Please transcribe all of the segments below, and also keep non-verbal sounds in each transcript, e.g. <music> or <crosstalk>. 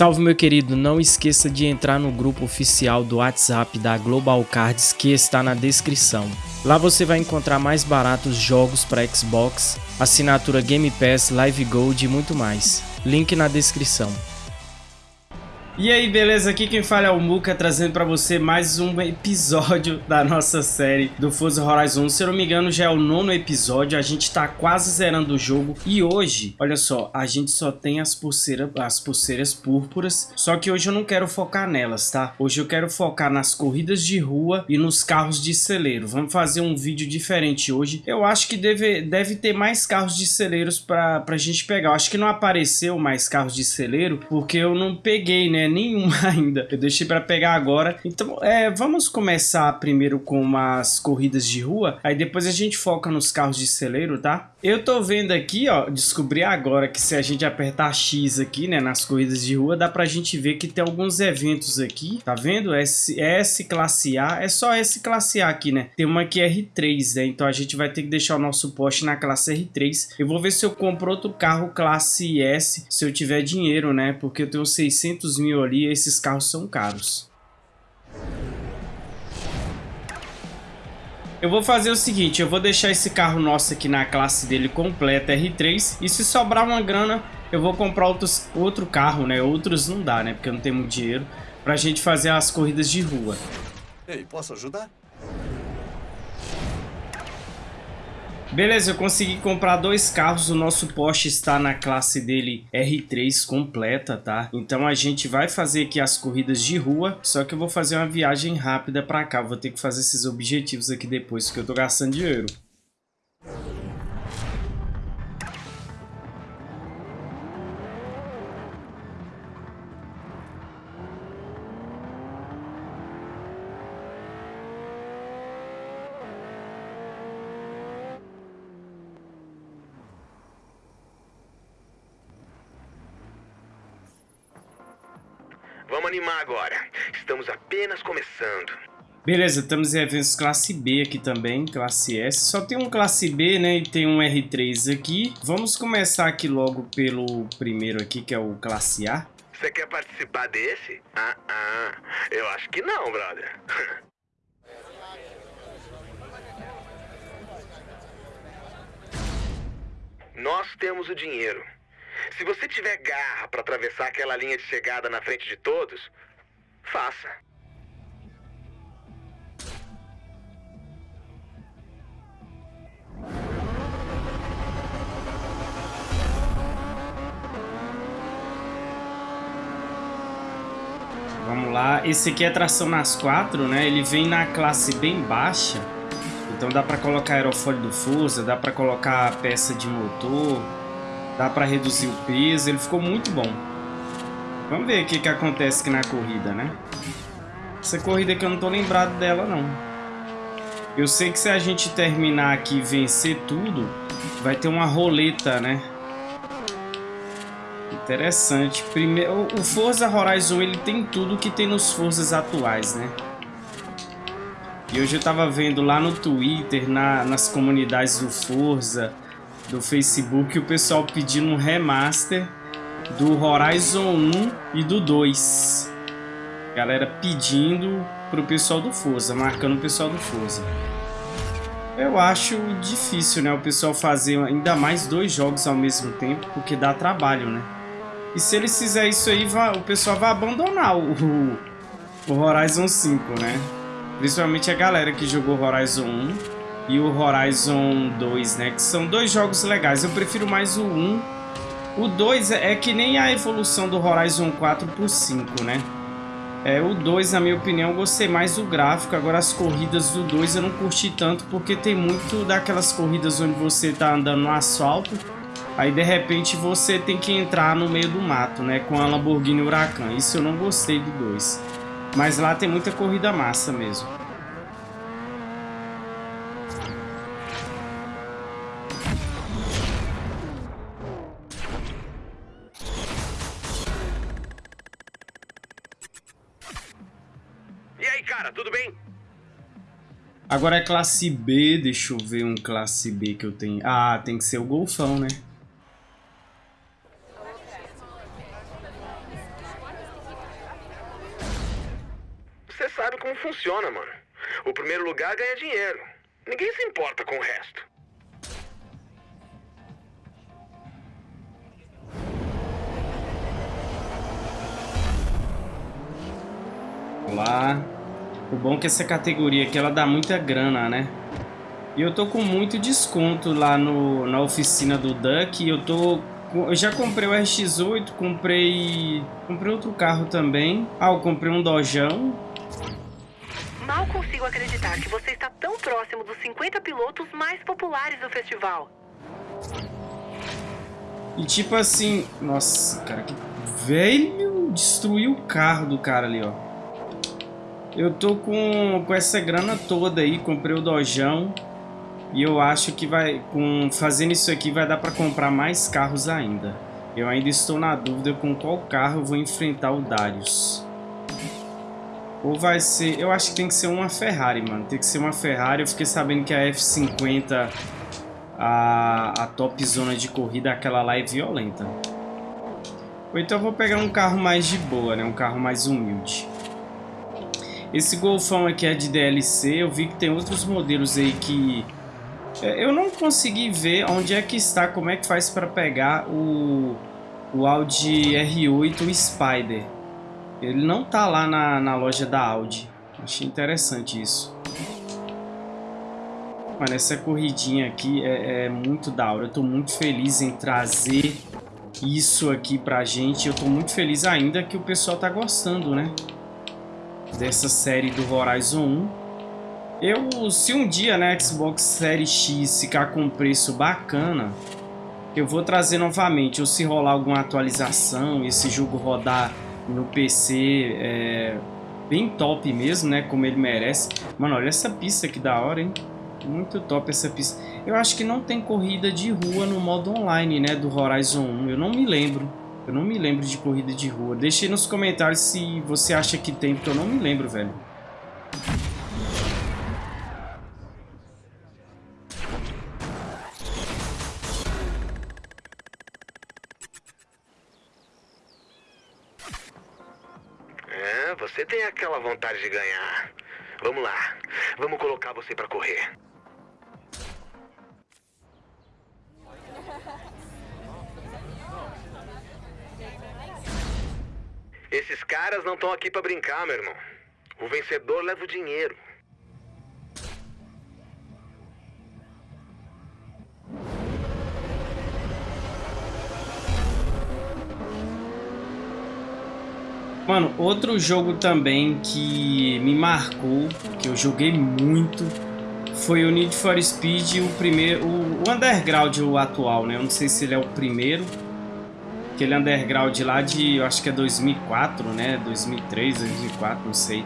Salve meu querido, não esqueça de entrar no grupo oficial do WhatsApp da Global Cards que está na descrição. Lá você vai encontrar mais baratos jogos para Xbox, assinatura Game Pass, Live Gold e muito mais. Link na descrição. E aí, beleza? Aqui quem fala é o Muka, trazendo pra você mais um episódio da nossa série do Forza Horizon. Se eu não me engano, já é o nono episódio, a gente tá quase zerando o jogo. E hoje, olha só, a gente só tem as pulseiras, as pulseiras púrpuras, só que hoje eu não quero focar nelas, tá? Hoje eu quero focar nas corridas de rua e nos carros de celeiro. Vamos fazer um vídeo diferente hoje. Eu acho que deve, deve ter mais carros de celeiros pra, pra gente pegar. Eu acho que não apareceu mais carros de celeiro, porque eu não peguei, né? Nenhuma <laughs> ainda. Eu deixei para pegar agora. Então, é, vamos começar primeiro com umas corridas de rua, aí depois a gente foca nos carros de celeiro, tá? Eu tô vendo aqui, ó, descobri agora que se a gente apertar X aqui, né, nas corridas de rua, dá pra gente ver que tem alguns eventos aqui, tá vendo? S, S classe A, é só S classe A aqui, né? Tem uma aqui R3, né? Então a gente vai ter que deixar o nosso poste na classe R3. Eu vou ver se eu compro outro carro classe S, se eu tiver dinheiro, né? Porque eu tenho 600 mil ali, esses carros são caros. Eu vou fazer o seguinte, eu vou deixar esse carro nosso aqui na classe dele completa R3 e se sobrar uma grana eu vou comprar outros, outro carro, né? Outros não dá, né? Porque não muito dinheiro pra gente fazer as corridas de rua. Ei, posso ajudar? Beleza, eu consegui comprar dois carros, o nosso Porsche está na classe dele R3 completa, tá? Então a gente vai fazer aqui as corridas de rua, só que eu vou fazer uma viagem rápida para cá, vou ter que fazer esses objetivos aqui depois, porque eu tô gastando dinheiro. Agora. Estamos apenas começando. Beleza, estamos em eventos classe B aqui também, classe S. Só tem um classe B, né, e tem um R3 aqui. Vamos começar aqui logo pelo primeiro aqui, que é o classe A. Você quer participar desse? Ah, ah. Eu acho que não, brother. <laughs> Nós temos o dinheiro. Se você tiver garra para atravessar aquela linha de chegada na frente de todos, faça. Vamos lá, esse aqui é tração nas quatro, né? Ele vem na classe bem baixa. Então dá para colocar aerofólio do Forza, dá para colocar peça de motor, Dá para reduzir o peso, ele ficou muito bom. Vamos ver o que, que acontece aqui na corrida, né? Essa corrida aqui eu não tô lembrado dela, não. Eu sei que se a gente terminar aqui e vencer tudo, vai ter uma roleta, né? Interessante. Primeiro, o Forza Horizon ele tem tudo que tem nos Forzas atuais, né? E hoje eu tava vendo lá no Twitter, na, nas comunidades do Forza, do Facebook o pessoal pedindo um remaster do Horizon 1 e do 2. Galera pedindo pro pessoal do Forza, marcando o pessoal do Forza. Eu acho difícil, né, o pessoal fazer ainda mais dois jogos ao mesmo tempo, porque dá trabalho, né? E se eles fizerem isso aí, o pessoal vai abandonar o, o Horizon 5, né? Principalmente a galera que jogou Horizon 1 e o Horizon 2, né? Que são dois jogos legais. Eu prefiro mais o 1. O 2 é, é que nem a evolução do Horizon 4 pro 5, né? É, o 2, na minha opinião, eu gostei mais do gráfico. Agora as corridas do 2 eu não curti tanto porque tem muito daquelas corridas onde você tá andando no asfalto. Aí de repente você tem que entrar no meio do mato, né? Com a Lamborghini Huracan. Isso eu não gostei do 2. Mas lá tem muita corrida massa mesmo. Agora é classe B, deixa eu ver um classe B que eu tenho. Ah, tem que ser o Golfão, né? Você sabe como funciona, mano. O primeiro lugar ganha dinheiro. Ninguém se importa com o resto. Olá. O bom é que essa categoria aqui ela dá muita grana, né? E eu tô com muito desconto lá no, na oficina do Duck. Eu tô eu já comprei o RX-8, comprei comprei outro carro também. Ah, eu comprei um Dojão. Mal consigo acreditar que você está tão próximo dos 50 pilotos mais populares do festival. E tipo assim, nossa, cara, que velho, destruiu o carro do cara ali, ó. Eu tô com, com essa grana toda aí, comprei o Dojão. E eu acho que vai, com fazendo isso aqui vai dar para comprar mais carros ainda. Eu ainda estou na dúvida com qual carro eu vou enfrentar o Darius. Ou vai ser... Eu acho que tem que ser uma Ferrari, mano. Tem que ser uma Ferrari. Eu fiquei sabendo que a F50, a, a top zona de corrida, aquela lá é violenta. Ou então eu vou pegar um carro mais de boa, né? Um carro mais humilde. Esse Golfão aqui é de DLC. Eu vi que tem outros modelos aí que é, eu não consegui ver onde é que está, como é que faz para pegar o, o Audi R8 Spider. Ele não tá lá na, na loja da Audi. Achei interessante isso. Mano, essa corridinha aqui é, é muito da hora. Eu tô muito feliz em trazer isso aqui pra gente. Eu tô muito feliz ainda que o pessoal tá gostando, né? Dessa série do Horizon 1. Eu, se um dia né, Xbox Series X ficar com preço bacana, eu vou trazer novamente. Ou se rolar alguma atualização, esse jogo rodar no PC é, bem top mesmo, né? Como ele merece. Mano, olha essa pista que da hora, hein? Muito top essa pista. Eu acho que não tem corrida de rua no modo online, né? Do Horizon 1. Eu não me lembro. Eu não me lembro de corrida de rua. Deixe nos comentários se você acha que tem, porque eu não me lembro, velho. Você tem aquela vontade de ganhar. Vamos lá. Vamos colocar você para correr. Esses caras não estão aqui para brincar, meu irmão. O vencedor leva o dinheiro. Mano, outro jogo também que me marcou, que eu joguei muito, foi o Need for Speed, o primeiro, o, Underground, o atual, né? Eu não sei se ele é o primeiro, aquele Underground lá de, eu acho que é 2004, né? 2003, 2004, não sei.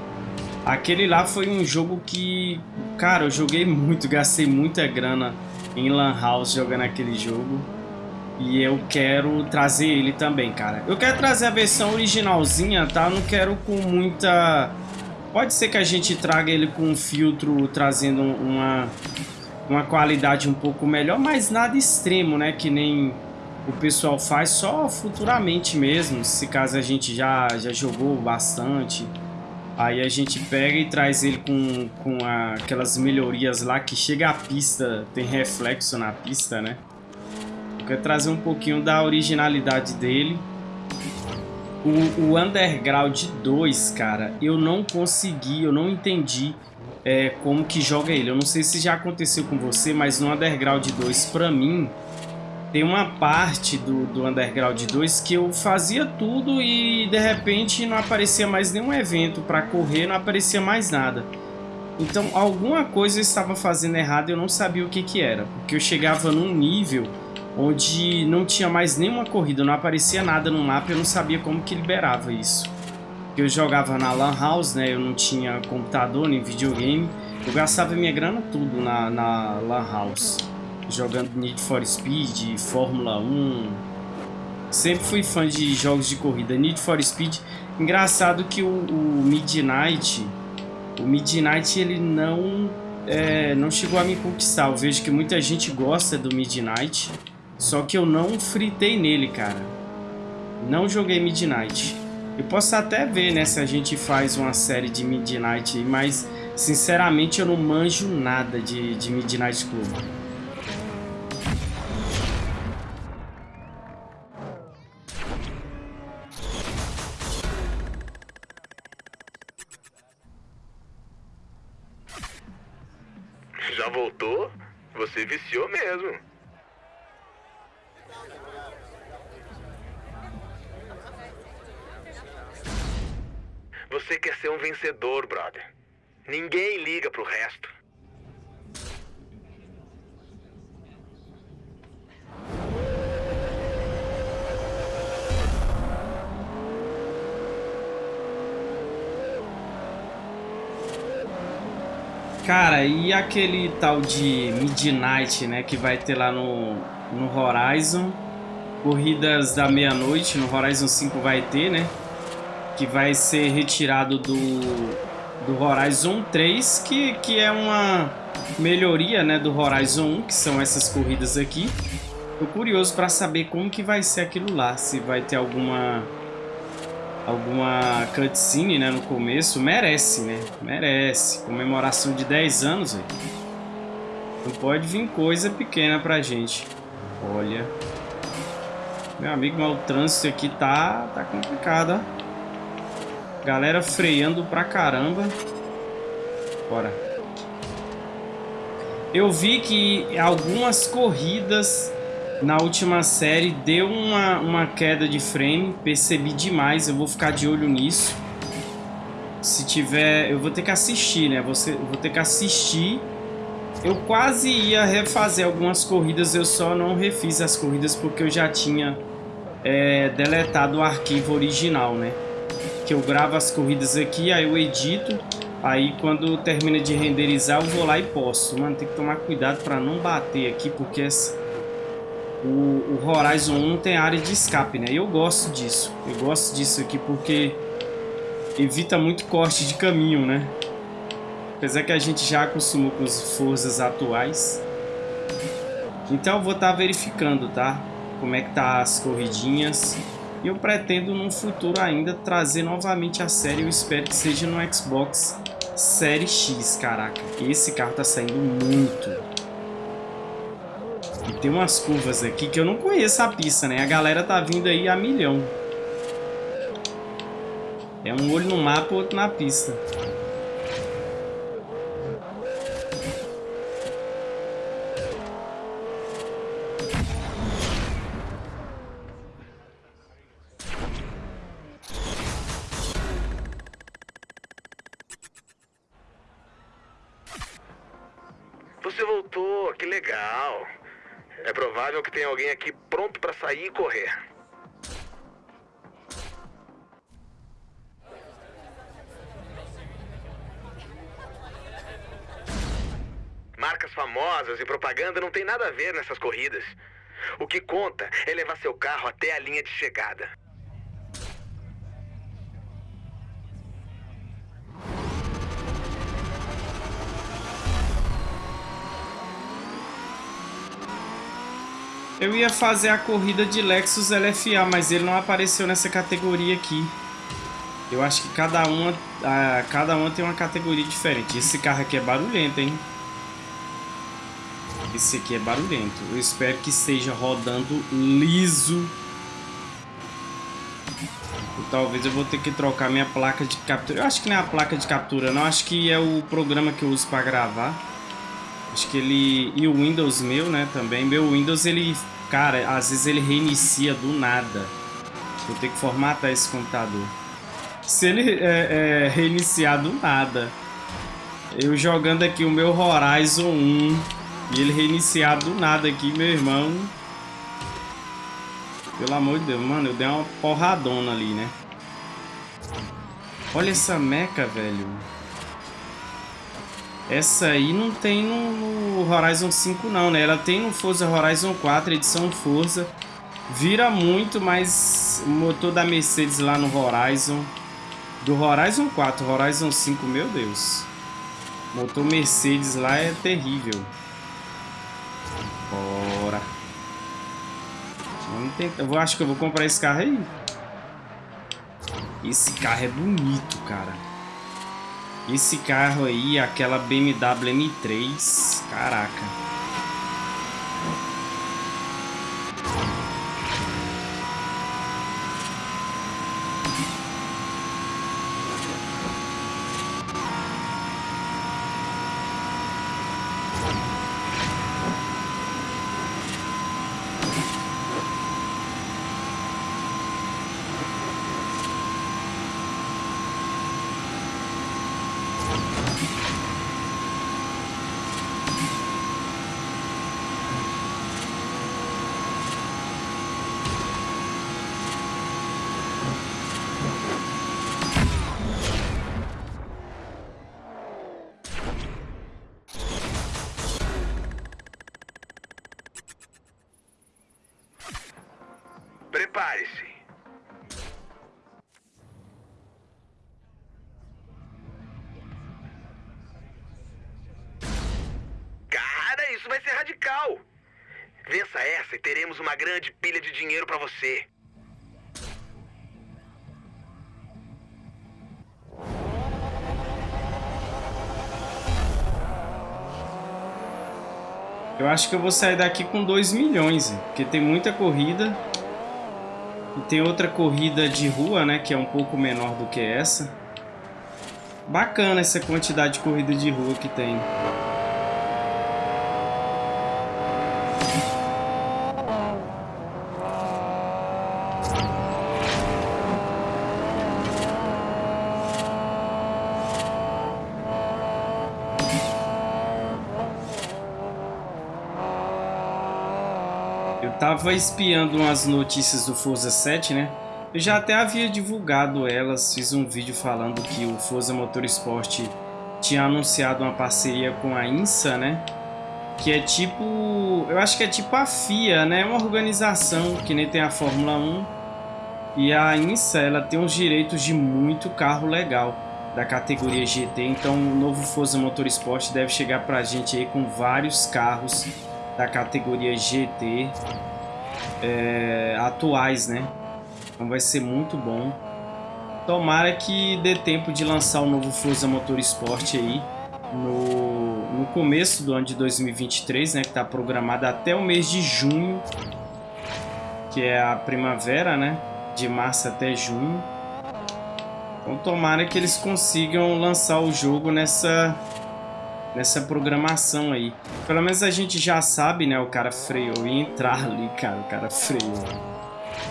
Aquele lá foi um jogo que, cara, eu joguei muito, gastei muita grana em Lan House jogando aquele jogo. E eu quero trazer ele também, cara. Eu quero trazer a versão originalzinha, tá? não quero com muita... Pode ser que a gente traga ele com um filtro trazendo uma, uma qualidade um pouco melhor, mas nada extremo, né? Que nem o pessoal faz só futuramente mesmo, se caso a gente já, já jogou bastante. Aí a gente pega e traz ele com, com a, aquelas melhorias lá que chega a pista, tem reflexo na pista, né? quer trazer um pouquinho da originalidade dele. O, o Underground 2, cara, eu não consegui, eu não entendi é, como que joga ele. Eu não sei se já aconteceu com você, mas no Underground 2, pra mim, tem uma parte do, do Underground 2 que eu fazia tudo e de repente não aparecia mais nenhum evento para correr, não aparecia mais nada. Então alguma coisa eu estava fazendo errado e eu não sabia o que que era, porque eu chegava num nível onde não tinha mais nenhuma corrida, não aparecia nada no mapa, eu não sabia como que liberava isso. Eu jogava na Lan House, né? Eu não tinha computador nem videogame. Eu gastava minha grana tudo na, na Lan House. Jogando Need for Speed, Fórmula 1. Sempre fui fã de jogos de corrida. Need for Speed. Engraçado que o, o Midnight... O Midnight, ele não... É, não chegou a me conquistar. Eu vejo que muita gente gosta do Midnight. Só que eu não fritei nele, cara. Não joguei Midnight. Eu posso até ver, né, se a gente faz uma série de Midnight, mas sinceramente eu não manjo nada de, de Midnight Club. Já voltou? Você viciou mesmo. Você quer ser um vencedor, brother. Ninguém liga pro resto. Cara, e aquele tal de Midnight, né, que vai ter lá no, no Horizon, corridas da meia-noite, no Horizon 5 vai ter, né, que vai ser retirado do, do Horizon 3, que, que é uma melhoria, né, do Horizon 1, que são essas corridas aqui. Tô curioso para saber como que vai ser aquilo lá, se vai ter alguma alguma cutscene, né, no começo, merece, né? Merece. Comemoração de 10 anos, velho. Não pode vir coisa pequena pra gente. Olha. Meu amigo, mas o trânsito aqui tá, tá complicado, ó. Galera freando pra caramba. Bora. Eu vi que algumas corridas na última série deu uma, uma queda de frame, percebi demais, eu vou ficar de olho nisso. Se tiver, eu vou ter que assistir, né? Você, vou ter que assistir. Eu quase ia refazer algumas corridas, eu só não refiz as corridas porque eu já tinha é, deletado o arquivo original, né? Que eu gravo as corridas aqui, aí eu edito, aí quando termina de renderizar eu vou lá e posto. Mano, tem que tomar cuidado para não bater aqui, porque essa o, o Horizon 1 tem área de escape, né? E eu gosto disso. Eu gosto disso aqui porque evita muito corte de caminho, né? Apesar que a gente já acostumou com as forças atuais. Então eu vou estar tá verificando, tá? Como é que tá as corridinhas. E eu pretendo no futuro ainda trazer novamente a série. Eu espero que seja no Xbox Série X, caraca. Esse carro tá saindo muito. Tem umas curvas aqui que eu não conheço a pista, né? A galera tá vindo aí a milhão. É um olho no mapa, outro na pista. Que tenha alguém aqui pronto para sair e correr. Marcas famosas e propaganda não tem nada a ver nessas corridas. O que conta é levar seu carro até a linha de chegada. Eu ia fazer a corrida de Lexus LFA, mas ele não apareceu nessa categoria aqui. Eu acho que cada uma, cada uma tem uma categoria diferente. Esse carro aqui é barulhento, hein? Esse aqui é barulhento. Eu espero que esteja rodando liso. E talvez eu vou ter que trocar minha placa de captura. Eu acho que não é a placa de captura, não. Acho que é o programa que eu uso para gravar. Acho que ele... E o Windows meu, né, também. Meu Windows, ele Cara, às vezes ele reinicia do nada. Vou ter que formatar esse computador. Se ele é, é, reiniciar do nada, eu jogando aqui o meu Horizon 1 e ele reiniciar do nada aqui, meu irmão. Pelo amor de Deus, mano, eu dei uma porradona ali, né? Olha essa meca, velho. Essa aí não tem no, Horizon 5 não, né? Ela tem no Forza Horizon 4, edição Forza. Vira muito, mas o motor da Mercedes lá no Horizon... Do Horizon 4, Horizon 5, meu Deus. Motor Mercedes lá é terrível. Bora. Vamos tentar. Eu acho que eu vou comprar esse carro aí. Esse carro é bonito, cara. Esse carro aí, aquela BMW M3, caraca. Eu acho que eu vou sair daqui com 2 milhões, porque tem muita corrida. E tem outra corrida de rua, né, que é um pouco menor do que essa. Bacana essa quantidade de corrida de rua que tem. Tava espiando umas notícias do Forza 7, né? Eu já até havia divulgado elas, fiz um vídeo falando que o Forza Motorsport tinha anunciado uma parceria com a INSA, né? Que é tipo... Eu acho que é tipo a FIA, né? Uma organização que nem tem a Fórmula 1. E a INSA, ela tem os direitos de muito carro legal da categoria GT. Então o novo Forza Motorsport deve chegar pra gente aí com vários carros da categoria GT é, atuais, né? Então vai ser muito bom. Tomara que dê tempo de lançar o novo Forza Motorsport aí no, no começo do ano de 2023, né? Que está programado até o mês de junho, que é a primavera, né? De março até junho. Então tomara que eles consigam lançar o jogo nessa nessa programação aí. Pelo menos a gente já sabe, né? O cara freou e entrar <laughs> ali, cara. O cara freou.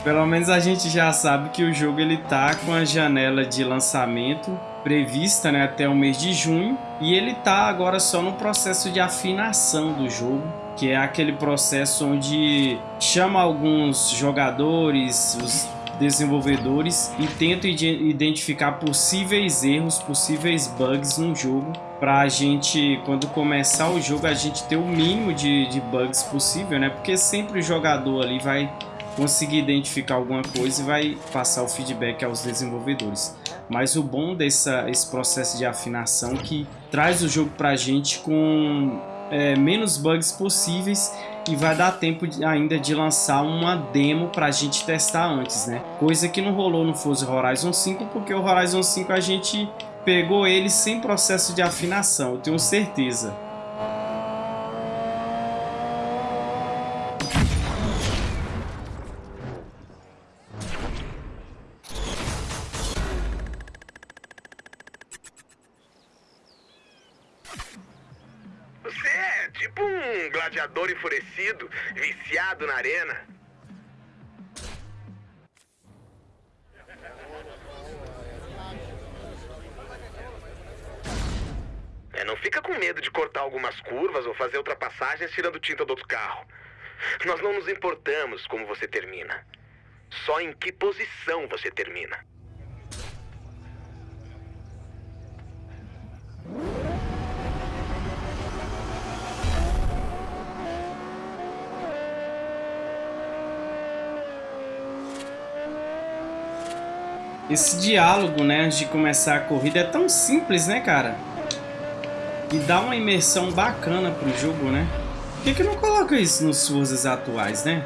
Pelo menos a gente já sabe que o jogo ele tá com a janela de lançamento prevista né, até o mês de junho e ele tá agora só no processo de afinação do jogo que é aquele processo onde chama alguns jogadores, os desenvolvedores e tenta identificar possíveis erros, possíveis bugs no jogo para a gente, quando começar o jogo, a gente ter o mínimo de, de bugs possível, né? Porque sempre o jogador ali vai conseguir identificar alguma coisa e vai passar o feedback aos desenvolvedores. Mas o bom desse esse processo de afinação que traz o jogo para a gente com é, menos bugs possíveis e vai dar tempo ainda de lançar uma demo para a gente testar antes, né? Coisa que não rolou no Forza Horizon 5, porque o Horizon 5 a gente pegou ele sem processo de afinação, eu tenho certeza. Enfurecido, viciado na arena. É, não fica com medo de cortar algumas curvas ou fazer ultrapassagens tirando tinta do outro carro. Nós não nos importamos como você termina. Só em que posição você termina. Esse diálogo, né, antes de começar a corrida é tão simples, né, cara? E dá uma imersão bacana pro jogo, né? Por que, que não coloca isso nos Forzas atuais, né?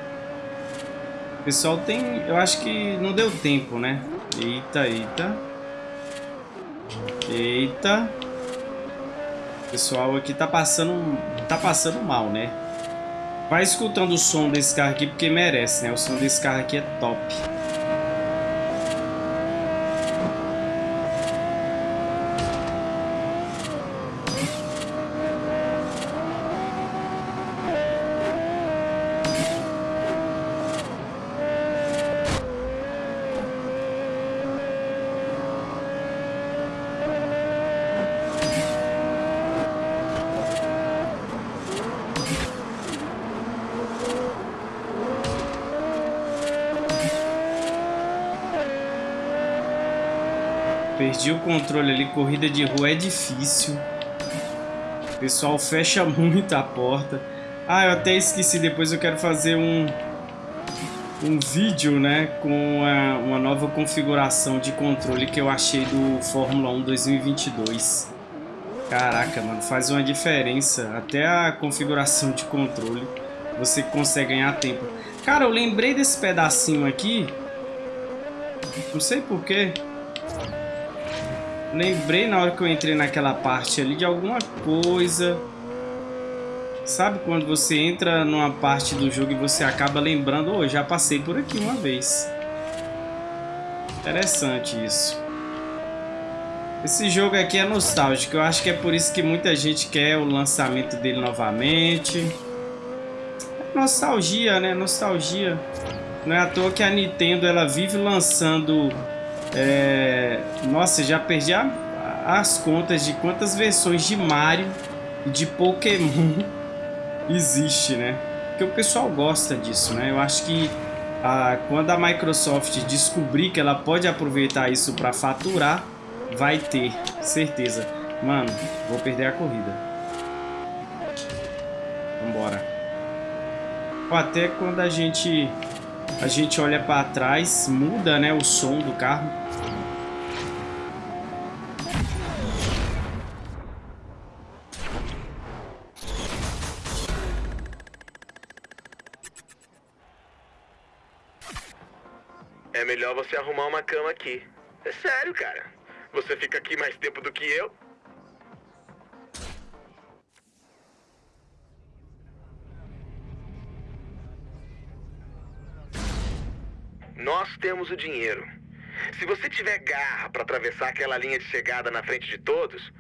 O pessoal tem... Eu acho que não deu tempo, né? Eita, eita. Eita. O pessoal aqui tá passando, tá passando mal, né? Vai escutando o som desse carro aqui porque merece, né? O som desse carro aqui é top. Perdi o controle ali, corrida de rua é difícil. O pessoal fecha <laughs> muito a porta. Ah, eu até esqueci, depois eu quero fazer um, um vídeo, né, com uma nova configuração de controle que eu achei do Fórmula 1 2022. Caraca, mano, faz uma diferença. Até a configuração de controle você consegue ganhar tempo. Cara, eu lembrei desse pedacinho aqui. Não sei porquê. Lembrei na hora que eu entrei naquela parte ali de alguma coisa. Sabe quando você entra numa parte do jogo e você acaba lembrando, oh, já passei por aqui uma vez. Interessante isso. Esse jogo aqui é nostálgico, eu acho que é por isso que muita gente quer o lançamento dele novamente. Nostalgia, né? Nostalgia. Não é à toa que a Nintendo ela vive lançando é... Nossa, já perdi a... as contas de quantas versões de Mario e de Pokémon <laughs> existe, né? Porque o pessoal gosta disso, né? Eu acho que a... quando a Microsoft descobrir que ela pode aproveitar isso para faturar, vai ter, certeza. Mano, vou perder a corrida. Vambora. Até quando a gente a gente olha para trás, muda, né, o som do carro. É melhor você arrumar uma cama aqui. É sério, cara. Você fica aqui mais tempo do que eu. Nós temos o dinheiro. Se você tiver garra para atravessar aquela linha de chegada na frente de todos,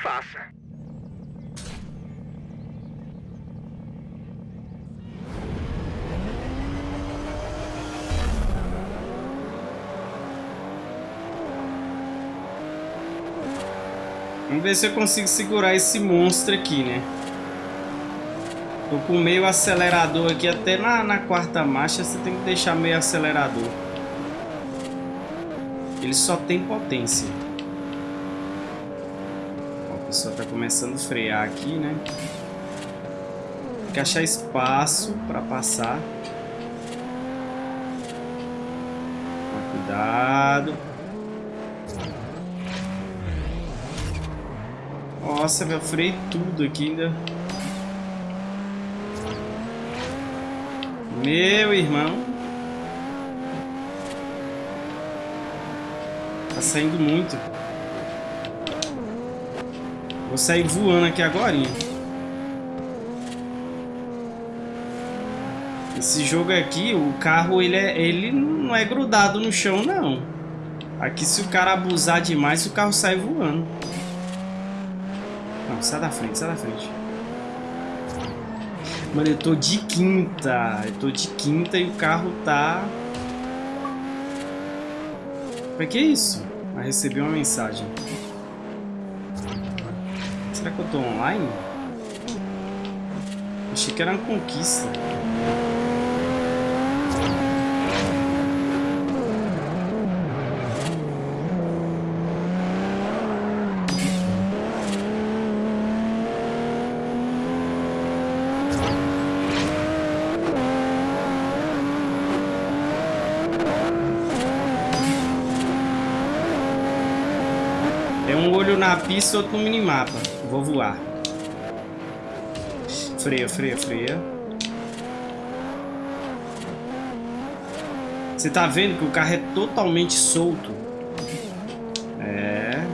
faça. Vamos ver se eu consigo segurar esse monstro aqui, né? Tô com meio acelerador aqui, até na, na quarta marcha você tem que deixar meio acelerador. Ele só tem potência. Ó, o pessoal tá começando a frear aqui, né? Tem que achar espaço para passar. Cuidado. Nossa, meu freio tudo aqui ainda. Meu irmão. Tá saindo muito. Vou sair voando aqui agora. Esse jogo aqui, o carro, ele, é, ele não é grudado no chão, não. Aqui, se o cara abusar demais, o carro sai voando. Não, sai da frente, sai da frente. Mano, eu tô de quinta. Eu tô de quinta e o carro tá... Pra que isso? Ah, recebi uma mensagem. Será que eu tô online? Achei que era uma conquista. Pista, outro no minimapa. Vou voar. Freia, freia, freia. Você tá vendo que o carro é totalmente solto. É.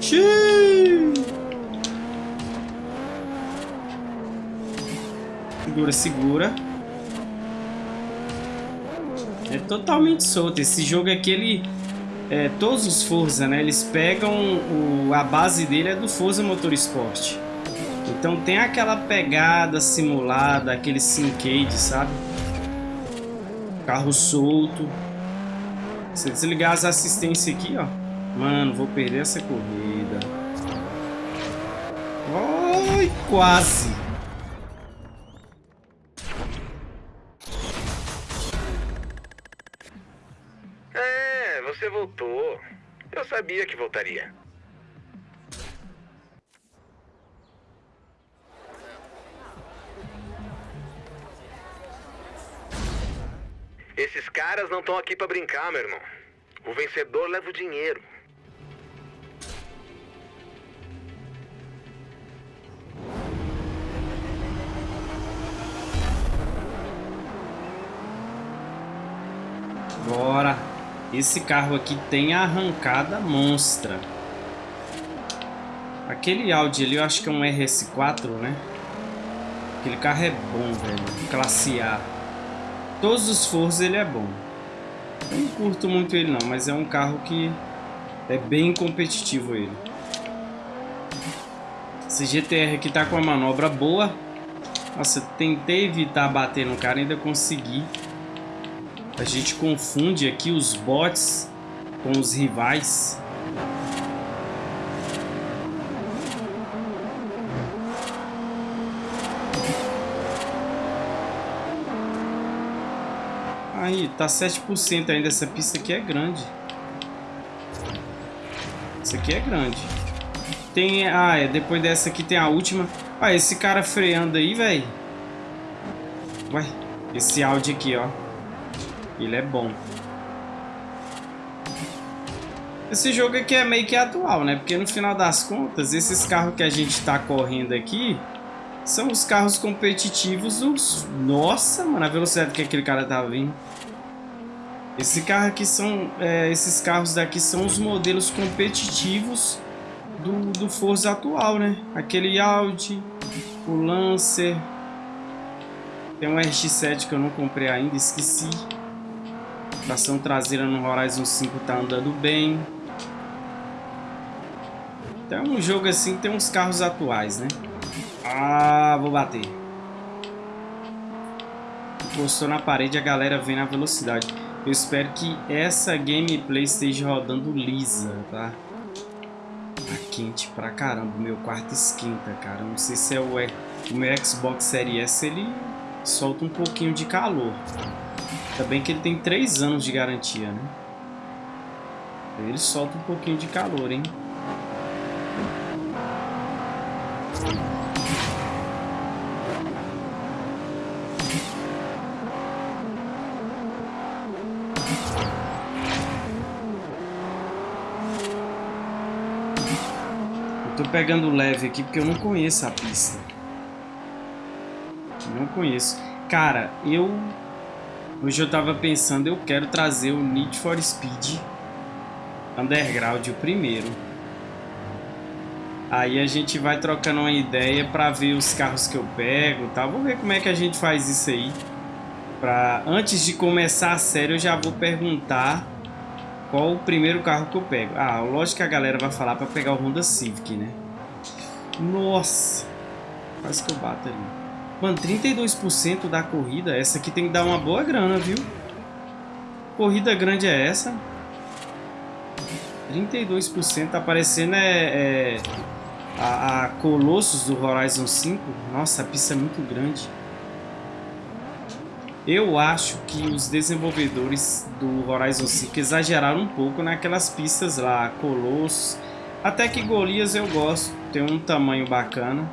Xiii. Segura, segura. É totalmente solto. Esse jogo aqui, ele... É, todos os Forza, né? Eles pegam... O, a base dele é do Forza Motorsport. Então tem aquela pegada simulada, aquele syncade, sabe? Carro solto. Se desligar as assistências aqui, ó. Mano, vou perder essa corrida. Ai, quase. Sabia que voltaria. Esses caras não estão aqui pra brincar, meu irmão. O vencedor leva o dinheiro. Bora. Esse carro aqui tem a arrancada monstra. Aquele Audi ali eu acho que é um RS4, né? Aquele carro é bom, velho. Classe A. Todos os Forza ele é bom. Eu não curto muito ele não, mas é um carro que é bem competitivo ele. Esse GTR aqui tá com uma manobra boa. Nossa, tentei evitar bater no cara, ainda consegui. A gente confunde aqui os bots com os rivais. Aí, tá 7% ainda. Essa pista aqui é grande. Essa aqui é grande. Tem... Ah, é. Depois dessa aqui tem a última. Ah, esse cara freando aí, velho. Ué. Esse áudio aqui, ó. Ele é bom. Esse jogo aqui é meio que atual, né? Porque no final das contas, esses carros que a gente tá correndo aqui são os carros competitivos dos... Nossa, mano, a velocidade que aquele cara tá vindo. Esse carro aqui são... É, esses carros daqui são os modelos competitivos do, do Forza atual, né? Aquele Audi, o Lancer... Tem um RX-7 que eu não comprei ainda, esqueci. Tração traseira no Horizon 5 tá andando bem. Então é um jogo assim tem uns carros atuais, né? Ah, vou bater. Encostou na parede, a galera vem na velocidade. Eu espero que essa gameplay esteja rodando lisa, tá? Tá quente pra caramba. Meu quarto esquenta, cara. Não sei se é o, o meu Xbox Series S, ele solta um pouquinho de calor. Ainda bem que ele tem 3 anos de garantia, né? Ele solta um pouquinho de calor, hein? Eu tô pegando leve aqui porque eu não conheço a pista. Não conheço. Cara, eu Hoje eu tava pensando, eu quero trazer o Need for Speed Underground, o primeiro. Aí a gente vai trocando uma ideia pra ver os carros que eu pego, tá? Vou ver como é que a gente faz isso aí. Pra... Antes de começar a série, eu já vou perguntar qual o primeiro carro que eu pego. Ah, lógico que a galera vai falar pra pegar o Honda Civic, né? Nossa! Quase que eu bato ali. Mano, 32% da corrida, essa aqui tem que dar uma boa grana, viu? Corrida grande é essa? 32% tá parecendo é, é a, a, Colossus do Horizon 5. Nossa, a pista é muito grande. Eu acho que os desenvolvedores do Horizon 5 exageraram um pouco naquelas pistas lá, Colossus. Até que Golias eu gosto, tem um tamanho bacana.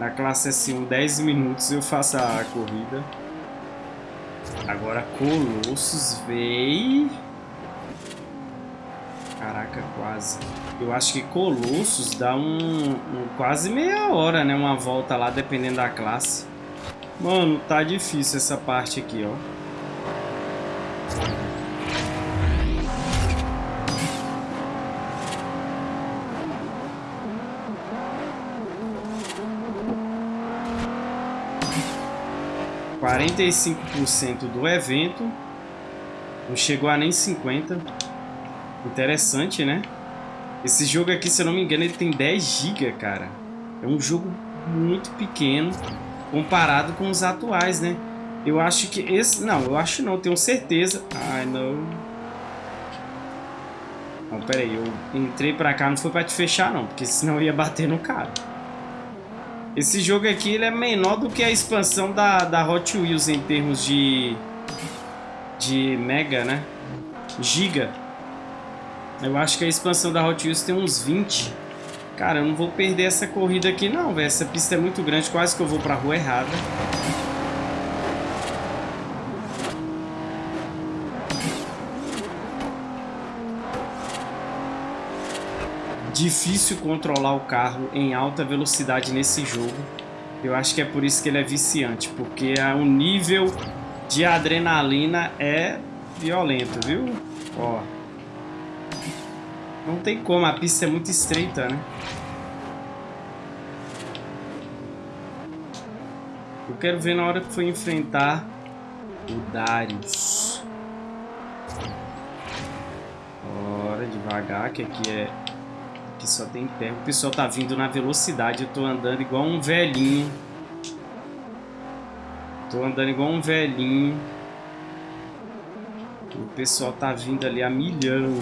Na classe S1, 10 minutos eu faço a corrida. Agora Colossus veio. Caraca, quase. Eu acho que Colossus dá um, um, quase meia hora, né? Uma volta lá, dependendo da classe. Mano, tá difícil essa parte aqui, ó. Quarenta e cinco por cento do evento. Não chegou a nem 50. Interessante, né? Esse jogo aqui, se eu não me engano, ele tem 10 GB, cara. É um jogo muito pequeno comparado com os atuais, né? Eu acho que esse... Não, eu acho não, tenho certeza. Ai, não. Não, pera aí, eu entrei pra cá, não foi pra te fechar não, porque senão eu ia bater no cara. Esse jogo aqui, ele é menor do que a expansão da, da Hot Wheels em termos de... De mega, né? Giga. Eu acho que a expansão da Hot Wheels tem uns 20. Cara, eu não vou perder essa corrida aqui não, velho. Essa pista é muito grande, quase que eu vou pra rua errada. Difícil controlar o carro em alta velocidade nesse jogo. Eu acho que é por isso que ele é viciante, porque o nível de adrenalina é violento, viu? Ó. Não tem como, a pista é muito estreita, né? Eu quero ver na hora que for enfrentar o Darius. Bora, devagar, que aqui é... Aqui só tem terra. O pessoal tá vindo na velocidade. Eu tô andando igual um velhinho. Tô andando igual um velhinho. O pessoal tá vindo ali a milhão.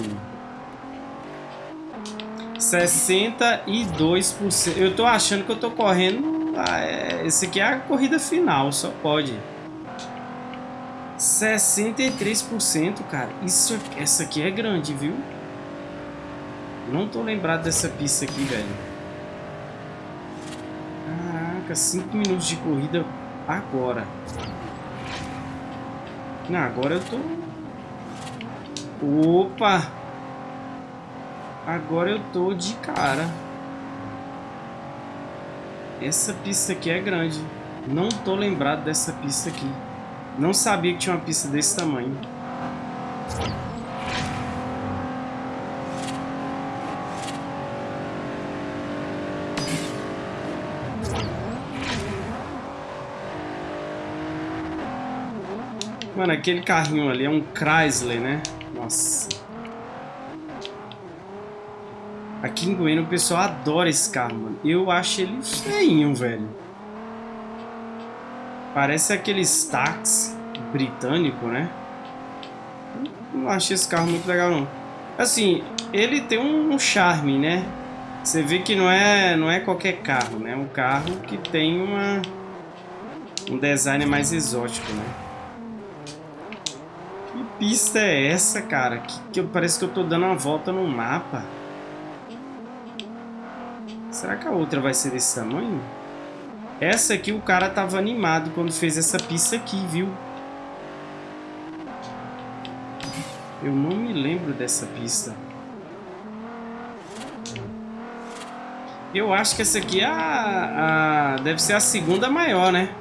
62%. Eu tô achando que eu tô correndo. Ah, é, esse aqui é a corrida final, só pode. 63%, cara. Isso, essa aqui é grande, viu? Não tô lembrado dessa pista aqui, velho. Caraca, 5 minutos de corrida agora. Não, agora eu tô... Opa! Agora eu tô de cara. Essa pista aqui é grande. Não tô lembrado dessa pista aqui. Não sabia que tinha uma pista desse tamanho. Mano, aquele carrinho ali é um Chrysler, né? Nossa. Aqui em Goiânia o pessoal adora esse carro, mano. Eu acho ele feinho, velho. Parece aqueles táxi britânico, né? Não achei esse carro muito legal, não. Assim, ele tem um charme, né? Você vê que não é, não é qualquer carro, né? É um carro que tem uma, um design mais exótico, né? Pista é essa, cara? Que, que parece que eu tô dando uma volta no mapa. Será que a outra vai ser desse tamanho? Essa aqui o cara tava animado quando fez essa pista aqui, viu? Eu não me lembro dessa pista. Eu acho que essa aqui é a, a deve ser a segunda maior, né?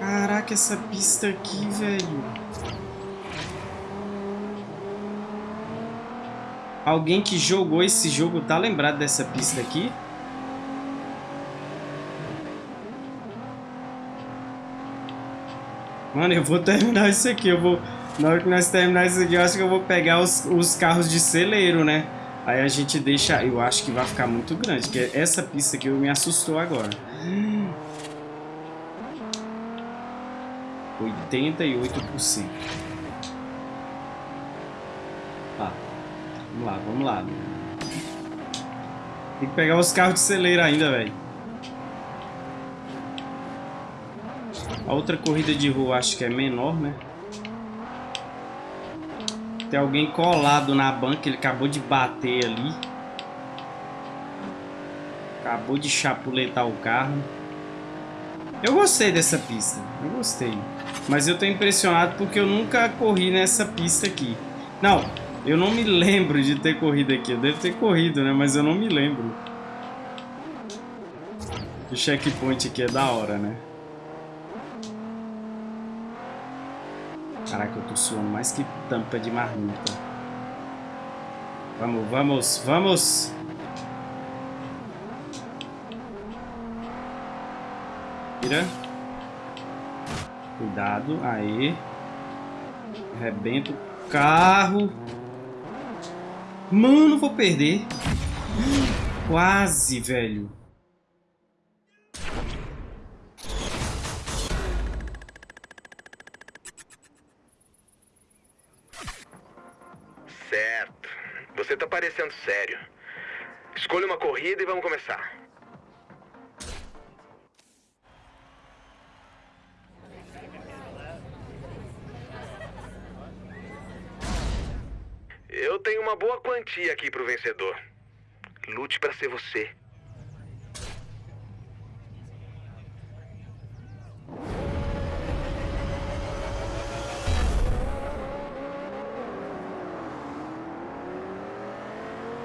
Caraca. Caraca, essa pista aqui, velho. Alguém que jogou esse jogo tá lembrado dessa pista aqui? Mano, eu vou terminar isso aqui. Eu vou. Na hora que nós terminar isso aqui, eu acho que eu vou pegar os, os carros de celeiro, né? Aí a gente deixa. Eu acho que vai ficar muito grande. Que essa pista aqui me assustou agora. 88%. Vamos lá, vamos lá. Tem que pegar os carros de celeira ainda, velho. A outra corrida de rua acho que é menor, né? Tem alguém colado na banca, ele acabou de bater ali. Acabou de chapuletar o carro. Eu gostei dessa pista, eu gostei. Mas eu tô impressionado porque eu nunca corri nessa pista aqui. Não, Eu não me lembro de ter corrido aqui. Eu devo ter corrido, né? Mas eu não me lembro. O checkpoint aqui é da hora, né? Caraca, eu tô suando mais que tampa de marmita. Vamos, vamos, vamos! Vira. Cuidado, aí. Arrebenta o carro. Mano, vou perder. Quase, velho. Certo. Você tá parecendo sério. Escolha uma corrida e vamos começar. Eu tenho uma boa quantia aqui pro vencedor. Lute para ser você.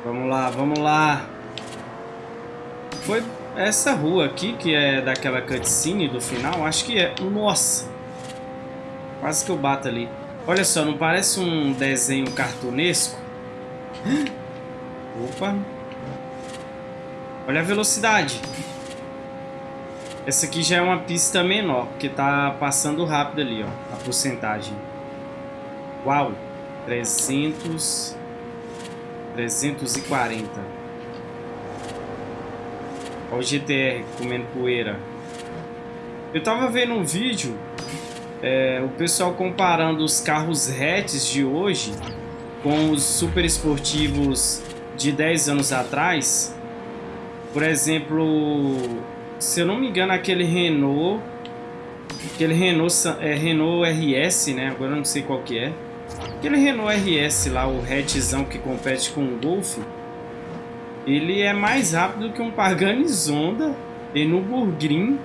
Vamos lá, vamos lá. Foi essa rua aqui que é daquela cutscene do final? Acho que é. Nossa! Quase que eu bato ali. Olha só, não parece um desenho cartunesco? <gasps> Opa! Olha a velocidade. Essa aqui já é uma pista menor, porque tá passando rápido ali, ó, a porcentagem. Uau! 300... 340. Olha o GTR comendo poeira. Eu tava vendo um vídeo, é, o pessoal comparando os carros hatches de hoje com os super esportivos de 10 anos atrás. Por exemplo, se eu não me engano, aquele Renault, aquele Renault, é, Renault RS, né? Agora eu não sei qual que é. Aquele Renault RS lá, o hatchzão que compete com o Golf, ele é mais rápido que um Pagani Zonda e no Burgrin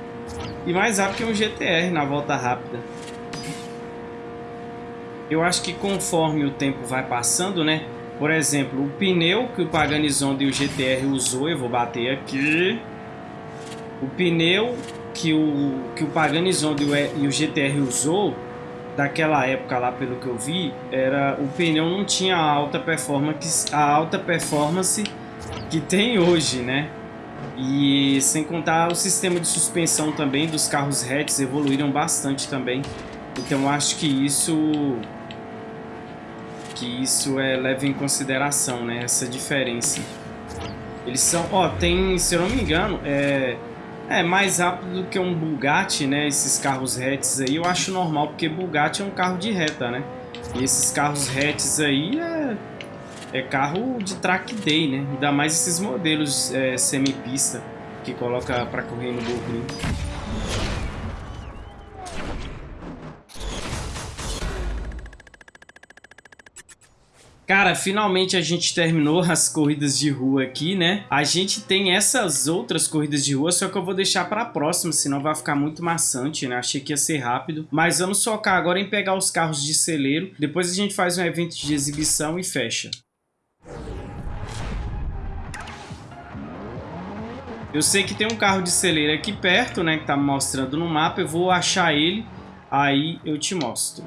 e mais rápido que um GTR na volta rápida. Eu acho que conforme o tempo vai passando, né? Por exemplo, o pneu que o Pagani Zonda e o GTR usou, eu vou bater aqui. O pneu que o, que o Pagani Zonda e o GTR usou daquela época lá, pelo que eu vi, era o pneu não tinha a alta performance, a alta performance que tem hoje, né? E sem contar o sistema de suspensão também dos carros hatches evoluíram bastante também. Então acho que isso que isso é leva em consideração, né, essa diferença. Eles são, ó, tem, se eu não me engano, é é mais rápido do que um Bugatti, né? Esses carros hatches aí eu acho normal, porque Bugatti é um carro de reta, né? E esses carros hatches aí é, é carro de track day, né? Ainda mais esses modelos é, semi-pista que coloca para correr no Burgring. Cara, finalmente a gente terminou <laughs> as corridas de rua aqui, né? A gente tem essas outras corridas de rua, só que eu vou deixar para a próxima, senão vai ficar muito maçante, né? Achei que ia ser rápido. Mas vamos focar agora em pegar os carros de celeiro. Depois a gente faz um evento de exibição e fecha. Eu sei que tem um carro de celeiro aqui perto, né? Que tá mostrando no mapa. Eu vou achar ele, aí eu te mostro.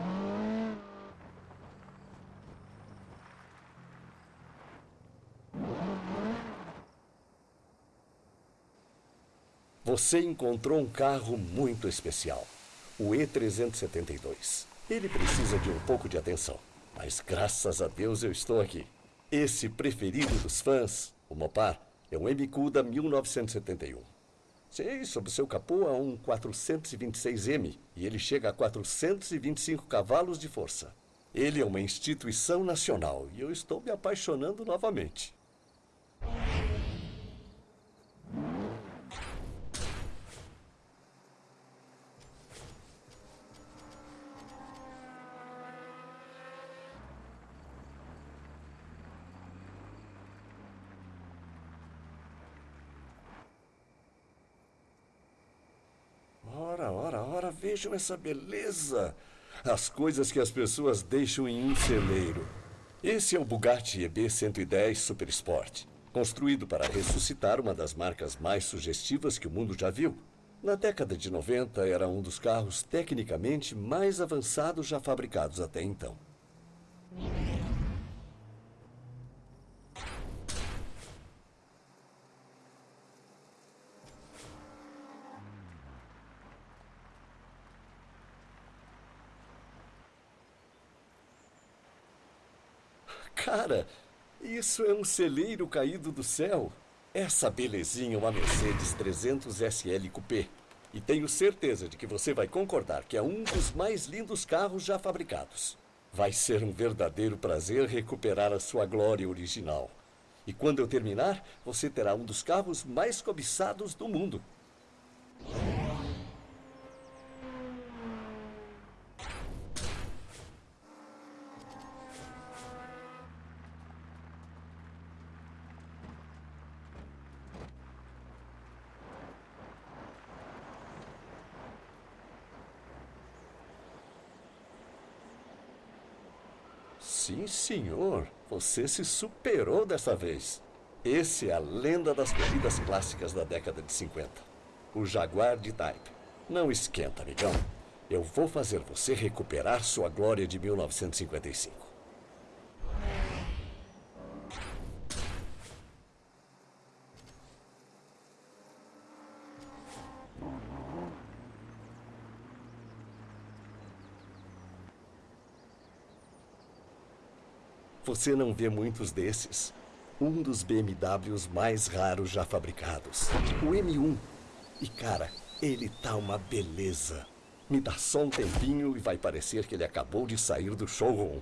Você encontrou um carro muito especial, o E372. Ele precisa de um pouco de atenção, mas graças a Deus eu estou aqui. Esse preferido dos fãs, o Mopar, é um MQ da 1971. Sei, sob seu capô há um 426M e ele chega a 425 cavalos de força. Ele é uma instituição nacional e eu estou me apaixonando novamente. Vejam essa beleza! As coisas que as pessoas deixam em um celeiro. Esse é o Bugatti EB110 Super Sport, construído para ressuscitar uma das marcas mais sugestivas que o mundo já viu. Na década de 90, era um dos carros tecnicamente mais avançados já fabricados até então. Cara, isso é um celeiro caído do céu. Essa belezinha é uma Mercedes 300 SL Coupé. E tenho certeza de que você vai concordar que é um dos mais lindos carros já fabricados. Vai ser um verdadeiro prazer recuperar a sua glória original. E quando eu terminar, você terá um dos carros mais cobiçados do mundo. Sim, senhor. Você se superou dessa vez. Esse é a lenda das corridas clássicas da década de 50. O Jaguar de Type. Não esquenta, amigão. Eu vou fazer você recuperar sua glória de 1955. Você não vê muitos desses. Um dos BMWs mais raros já fabricados. O M1. E cara, ele tá uma beleza. Me dá só um tempinho e vai parecer que ele acabou de sair do showroom.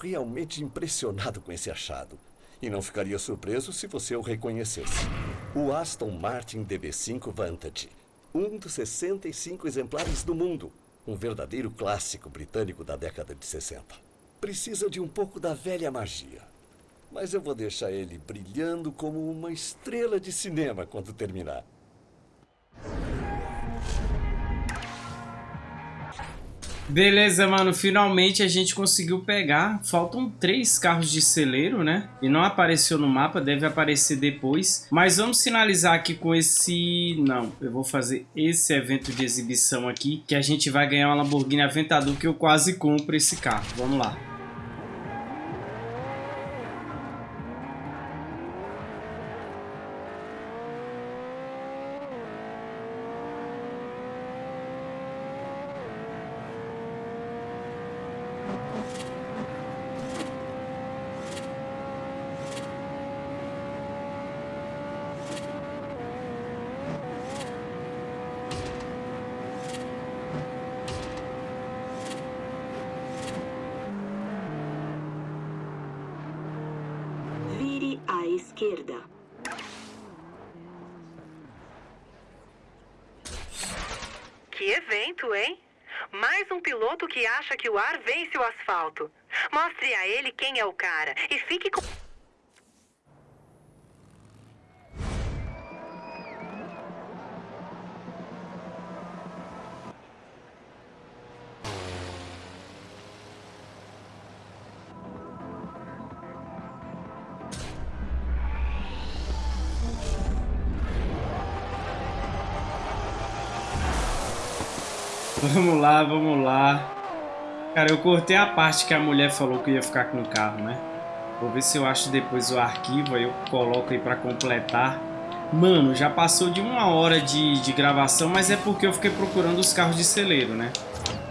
Realmente impressionado com esse achado. E não ficaria surpreso se você o reconhecesse. O Aston Martin DB5 Vantage. Um dos 65 exemplares do mundo. Um verdadeiro clássico britânico da década de 60. Precisa de um pouco da velha magia. Mas eu vou deixar ele brilhando como uma estrela de cinema quando terminar. Beleza, mano. Finalmente a gente conseguiu pegar. Faltam três carros de celeiro, né? E não apareceu no mapa, deve aparecer depois. Mas vamos finalizar aqui com esse... Não, eu vou fazer esse evento de exibição aqui, que a gente vai ganhar uma Lamborghini Aventador, que eu quase compro esse carro. Vamos lá. Cara, eu cortei a parte que a mulher falou que ia ficar com o carro, né? Vou ver se eu acho depois o arquivo, aí eu coloco aí pra completar. Mano, já passou de uma hora de, de gravação, mas é porque eu fiquei procurando os carros de celeiro, né?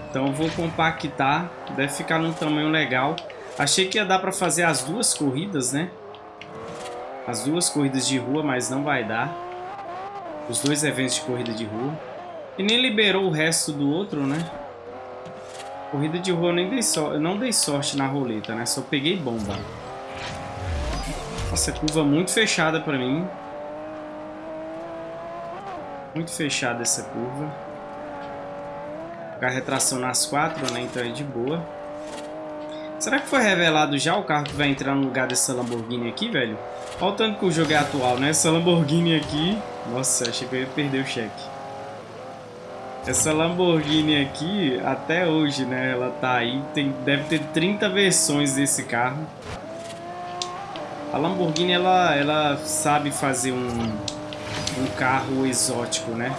Então eu vou compactar, deve ficar num tamanho legal. Achei que ia dar pra fazer as duas corridas, né? As duas corridas de rua, mas não vai dar. Os dois eventos de corrida de rua. E nem liberou o resto do outro, né? Corrida de rua eu nem dei so eu não dei sorte na roleta, né? Só peguei bomba. Nossa, curva muito fechada pra mim. Muito fechada essa curva. Carro tração nas quatro, né? Então é de boa. Será que foi revelado já o carro que vai entrar no lugar dessa Lamborghini aqui, velho? Olha o tanto que o jogo é atual, né? Essa Lamborghini aqui... Nossa, achei que eu ia perder o cheque. Essa Lamborghini aqui, até hoje, né? Ela tá aí. Tem, deve ter 30 versões desse carro. A Lamborghini, ela, ela sabe fazer um, um carro exótico, né?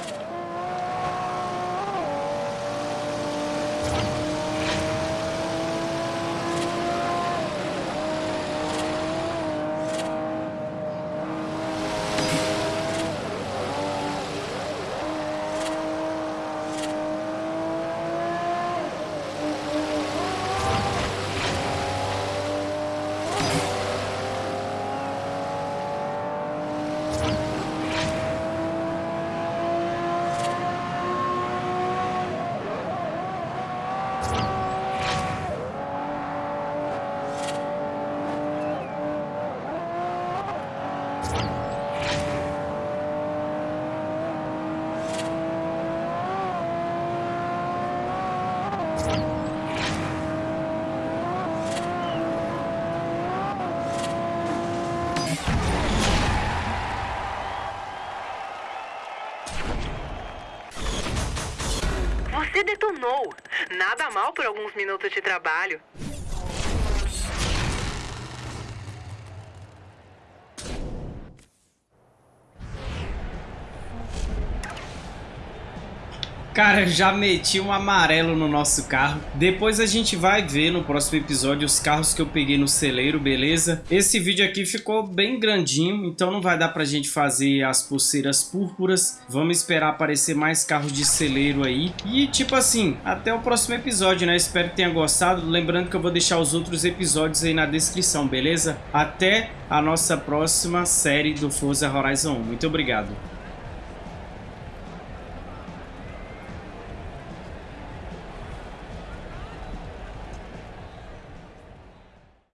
Detonou. Nada mal por alguns minutos de trabalho. Cara, já meti um amarelo no nosso carro. Depois a gente vai ver no próximo episódio os carros que eu peguei no celeiro, beleza? Esse vídeo aqui ficou bem grandinho, então não vai dar pra gente fazer as pulseiras púrpuras. Vamos esperar aparecer mais carros de celeiro aí. E tipo assim, até o próximo episódio, né? Espero que tenha gostado. Lembrando que eu vou deixar os outros episódios aí na descrição, beleza? Até a nossa próxima série do Forza Horizon 1. Muito obrigado.